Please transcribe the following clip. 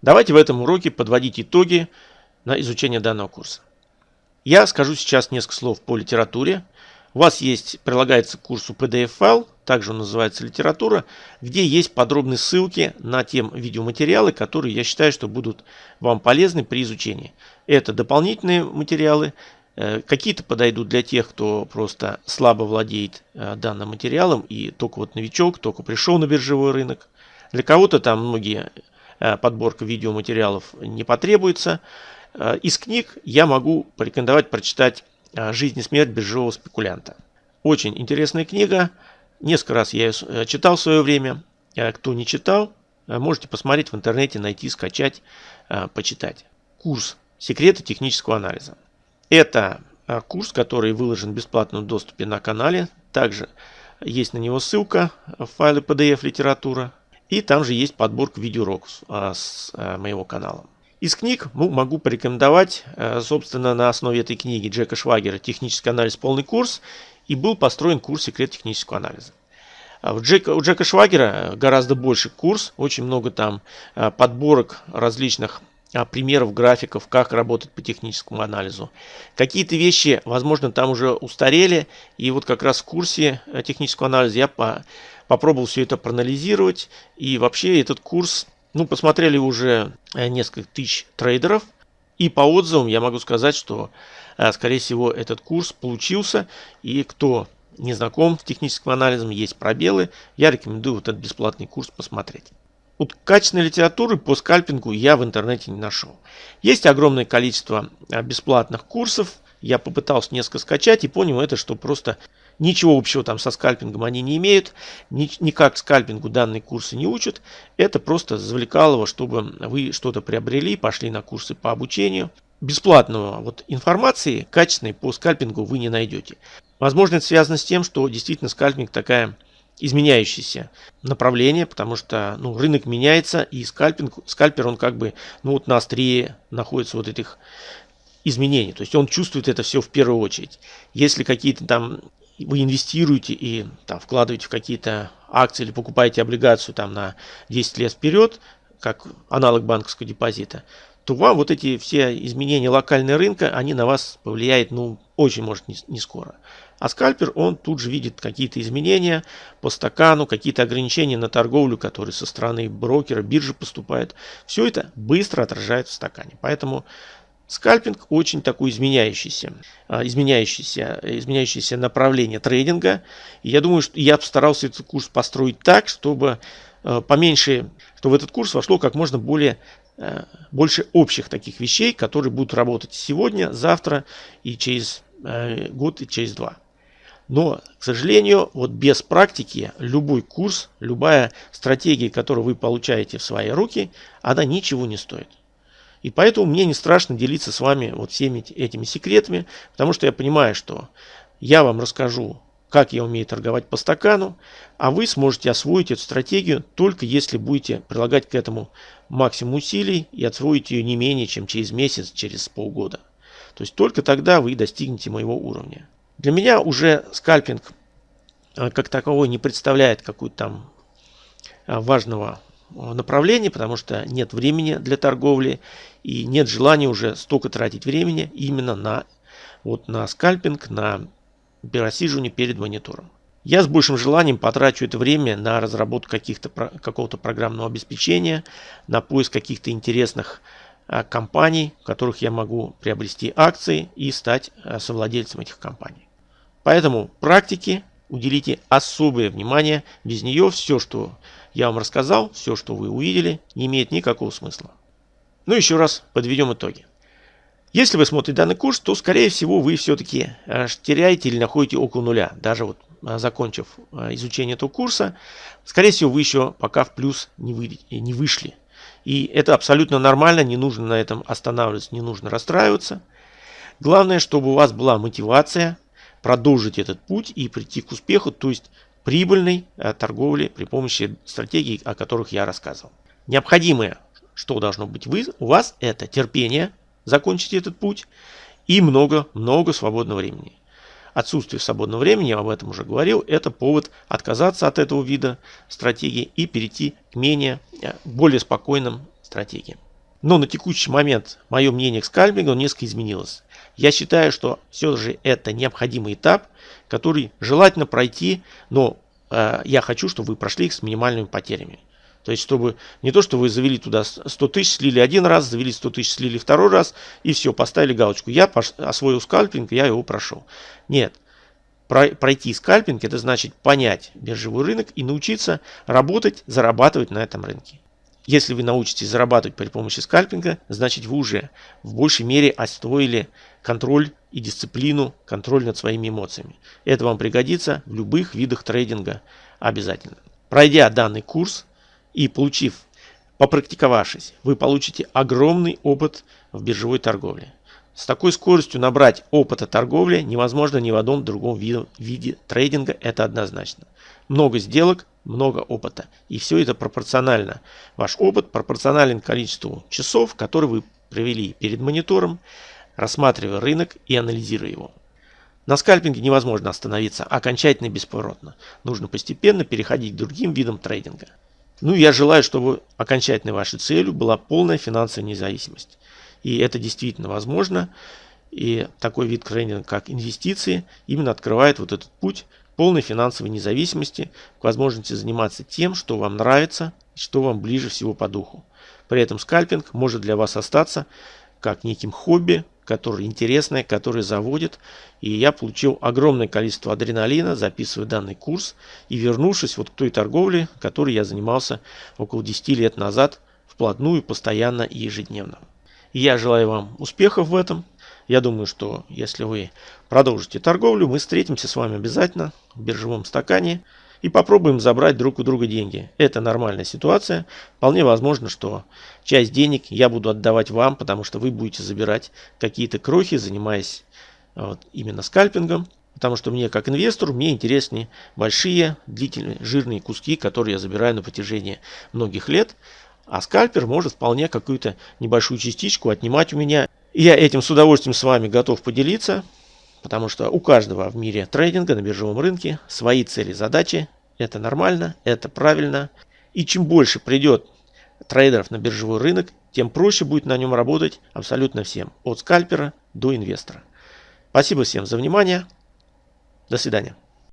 Давайте в этом уроке подводить итоги на изучение данного курса. Я скажу сейчас несколько слов по литературе. У вас есть, прилагается к курсу PDF-файл, также он называется литература, где есть подробные ссылки на тем видеоматериалы, которые я считаю, что будут вам полезны при изучении. Это дополнительные материалы, э, какие-то подойдут для тех, кто просто слабо владеет э, данным материалом и только вот новичок, только пришел на биржевой рынок. Для кого-то там многие подборка видеоматериалов не потребуется. Э, из книг я могу порекомендовать прочитать э, «Жизнь и смерть биржевого спекулянта». Очень интересная книга. Несколько раз я ее читал в свое время. Кто не читал, можете посмотреть в интернете, найти, скачать, почитать. Курс «Секреты технического анализа». Это курс, который выложен в бесплатном доступе на канале. Также есть на него ссылка в файле PDF литература. И там же есть подборка видеоуроков а, с а, моего канала. Из книг ну, могу порекомендовать, а, собственно, на основе этой книги Джека Швагера «Технический анализ. Полный курс» и был построен курс «Секрет технического анализа». У Джека, у Джека Швагера гораздо больше курс, очень много там подборок различных примеров, графиков, как работать по техническому анализу. Какие-то вещи, возможно, там уже устарели, и вот как раз в курсе технического анализа я по попробовал все это проанализировать. И вообще этот курс, ну, посмотрели уже э, несколько тысяч трейдеров. И по отзывам я могу сказать, что, э, скорее всего, этот курс получился. И кто не знаком с техническим анализом, есть пробелы, я рекомендую вот этот бесплатный курс посмотреть. Вот качественной литературы по скальпингу я в интернете не нашел. Есть огромное количество э, бесплатных курсов. Я попытался несколько скачать и понял это, что просто Ничего общего там со скальпингом они не имеют, ни, никак скальпингу данные курсы не учат. Это просто завлекалово, чтобы вы что-то приобрели, пошли на курсы по обучению. Бесплатного вот информации качественной по скальпингу вы не найдете. Возможно, это связано с тем, что действительно скальпинг такая изменяющееся направление, потому что ну, рынок меняется, и скальпинг, скальпер, он как бы ну, вот на острие находится вот этих изменений. То есть он чувствует это все в первую очередь. Если какие-то там вы инвестируете и там, вкладываете в какие-то акции или покупаете облигацию там, на 10 лет вперед, как аналог банковского депозита, то вам вот эти все изменения локального рынка, они на вас повлияют, ну, очень может не, не скоро. А скальпер, он тут же видит какие-то изменения по стакану, какие-то ограничения на торговлю, которые со стороны брокера, биржи поступают. Все это быстро отражает в стакане. Поэтому Скальпинг очень такой изменяющийся, а, изменяющийся, изменяющийся направление трейдинга. И я думаю, что я постарался этот курс построить так, чтобы а, поменьше, чтобы в этот курс вошло как можно более а, больше общих таких вещей, которые будут работать сегодня, завтра и через год и через два. Но, к сожалению, вот без практики любой курс, любая стратегия, которую вы получаете в свои руки, она ничего не стоит. И поэтому мне не страшно делиться с вами вот всеми этими секретами, потому что я понимаю, что я вам расскажу, как я умею торговать по стакану, а вы сможете освоить эту стратегию только если будете прилагать к этому максимум усилий и освоить ее не менее, чем через месяц, через полгода. То есть только тогда вы достигнете моего уровня. Для меня уже скальпинг э, как таковой не представляет какую-то там э, важного направлении, потому что нет времени для торговли и нет желания уже столько тратить времени именно на, вот, на скальпинг, на пересиживание перед монитором. Я с большим желанием потрачу это время на разработку каких-то какого-то программного обеспечения, на поиск каких-то интересных компаний, в которых я могу приобрести акции и стать а, совладельцем этих компаний. Поэтому практике уделите особое внимание. Без нее все, что я вам рассказал, все, что вы увидели, не имеет никакого смысла. Ну, еще раз подведем итоги. Если вы смотрите данный курс, то, скорее всего, вы все-таки э, теряете или находите около нуля. Даже вот э, закончив э, изучение этого курса, скорее всего, вы еще пока в плюс не вышли. И это абсолютно нормально, не нужно на этом останавливаться, не нужно расстраиваться. Главное, чтобы у вас была мотивация продолжить этот путь и прийти к успеху, то есть прибыльной э, торговли при помощи стратегий, о которых я рассказывал. Необходимое, что должно быть вы, у вас, это терпение, закончить этот путь и много-много свободного времени. Отсутствие свободного времени, я об этом уже говорил, это повод отказаться от этого вида стратегии и перейти к менее, э, более спокойным стратегиям. Но на текущий момент мое мнение к скальпингу несколько изменилось. Я считаю, что все же это необходимый этап, который желательно пройти, но э, я хочу, чтобы вы прошли их с минимальными потерями. То есть, чтобы не то, что вы завели туда 100 тысяч, слили один раз, завели 100 тысяч, слили второй раз, и все, поставили галочку. Я освоил скальпинг, я его прошел. Нет. Пройти скальпинг, это значит понять биржевой рынок и научиться работать, зарабатывать на этом рынке. Если вы научитесь зарабатывать при помощи скальпинга, значит вы уже в большей мере освоили контроль и дисциплину, контроль над своими эмоциями. Это вам пригодится в любых видах трейдинга обязательно. Пройдя данный курс и получив, попрактиковавшись, вы получите огромный опыт в биржевой торговле. С такой скоростью набрать опыта торговли невозможно ни в одном другом виде, трейдинга, это однозначно. Много сделок, много опыта. И все это пропорционально. Ваш опыт пропорционален количеству часов, которые вы провели перед монитором, рассматривая рынок и анализируя его. На скальпинге невозможно остановиться окончательно и бесповоротно. Нужно постепенно переходить к другим видам трейдинга. Ну, я желаю, чтобы окончательной вашей целью была полная финансовая независимость. И это действительно возможно. И такой вид трейдинга, как инвестиции, именно открывает вот этот путь полной финансовой независимости, к возможности заниматься тем, что вам нравится, что вам ближе всего по духу. При этом скальпинг может для вас остаться как неким хобби, которое интересное, которое заводит. И я получил огромное количество адреналина, записывая данный курс и вернувшись вот к той торговле, которой я занимался около 10 лет назад, вплотную, постоянно и ежедневно. И я желаю вам успехов в этом. Я думаю, что если вы продолжите торговлю, мы встретимся с вами обязательно в биржевом стакане и попробуем забрать друг у друга деньги. Это нормальная ситуация. Вполне возможно, что часть денег я буду отдавать вам, потому что вы будете забирать какие-то крохи, занимаясь вот, именно скальпингом. Потому что мне, как инвестору, мне интереснее большие, длительные, жирные куски, которые я забираю на протяжении многих лет. А скальпер может вполне какую-то небольшую частичку отнимать у меня. Я этим с удовольствием с вами готов поделиться, потому что у каждого в мире трейдинга на биржевом рынке свои цели, задачи. Это нормально, это правильно. И чем больше придет трейдеров на биржевой рынок, тем проще будет на нем работать абсолютно всем, от скальпера до инвестора. Спасибо всем за внимание. До свидания.